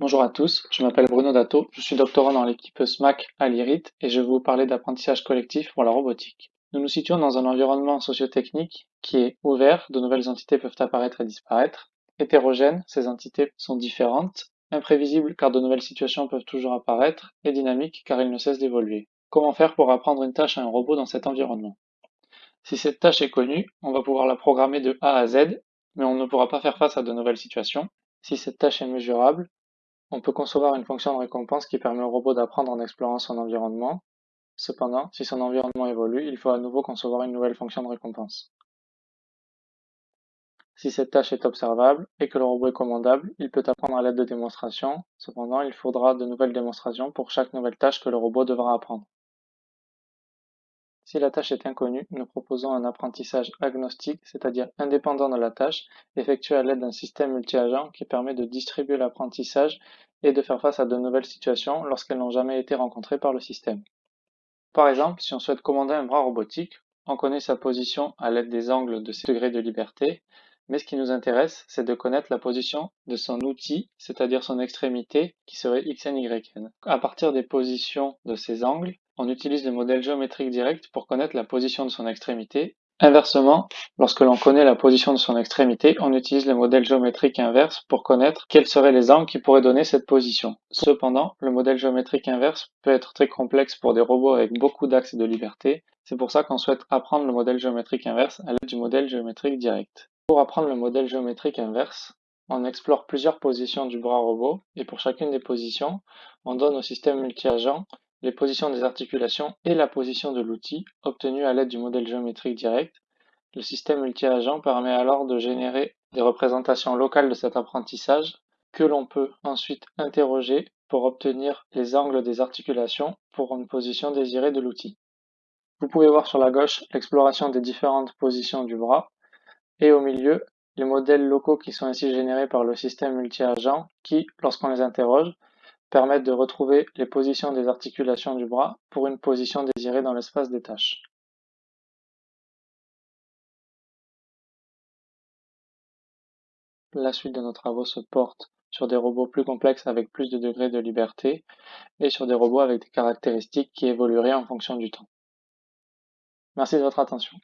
Bonjour à tous, je m'appelle Bruno Dato, je suis doctorant dans l'équipe SMAC à l'IRIT et je vais vous parler d'apprentissage collectif pour la robotique. Nous nous situons dans un environnement sociotechnique qui est ouvert, de nouvelles entités peuvent apparaître et disparaître, hétérogène, ces entités sont différentes, imprévisibles car de nouvelles situations peuvent toujours apparaître, et dynamiques car ils ne cessent d'évoluer. Comment faire pour apprendre une tâche à un robot dans cet environnement? Si cette tâche est connue, on va pouvoir la programmer de A à Z, mais on ne pourra pas faire face à de nouvelles situations. Si cette tâche est mesurable, on peut concevoir une fonction de récompense qui permet au robot d'apprendre en explorant son environnement. Cependant, si son environnement évolue, il faut à nouveau concevoir une nouvelle fonction de récompense. Si cette tâche est observable et que le robot est commandable, il peut apprendre à l'aide de démonstrations. Cependant, il faudra de nouvelles démonstrations pour chaque nouvelle tâche que le robot devra apprendre. Si la tâche est inconnue, nous proposons un apprentissage agnostique, c'est-à-dire indépendant de la tâche, effectué à l'aide d'un système multi-agent qui permet de distribuer l'apprentissage et de faire face à de nouvelles situations lorsqu'elles n'ont jamais été rencontrées par le système. Par exemple, si on souhaite commander un bras robotique, on connaît sa position à l'aide des angles de ses degrés de liberté, mais ce qui nous intéresse, c'est de connaître la position de son outil, c'est-à-dire son extrémité, qui serait xn, yn. À partir des positions de ces angles, on utilise le modèle géométrique direct pour connaître la position de son extrémité. Inversement, lorsque l'on connaît la position de son extrémité, on utilise le modèle géométrique inverse pour connaître quels seraient les angles qui pourraient donner cette position. Cependant, le modèle géométrique inverse peut être très complexe pour des robots avec beaucoup d'axes de liberté. C'est pour ça qu'on souhaite apprendre le modèle géométrique inverse à l'aide du modèle géométrique direct. Pour apprendre le modèle géométrique inverse, on explore plusieurs positions du bras robot et pour chacune des positions, on donne au système multi-agent les positions des articulations et la position de l'outil obtenue à l'aide du modèle géométrique direct. Le système multi-agent permet alors de générer des représentations locales de cet apprentissage que l'on peut ensuite interroger pour obtenir les angles des articulations pour une position désirée de l'outil. Vous pouvez voir sur la gauche l'exploration des différentes positions du bras et au milieu, les modèles locaux qui sont ainsi générés par le système multi-agent qui, lorsqu'on les interroge, permettent de retrouver les positions des articulations du bras pour une position désirée dans l'espace des tâches. La suite de nos travaux se porte sur des robots plus complexes avec plus de degrés de liberté et sur des robots avec des caractéristiques qui évolueraient en fonction du temps. Merci de votre attention.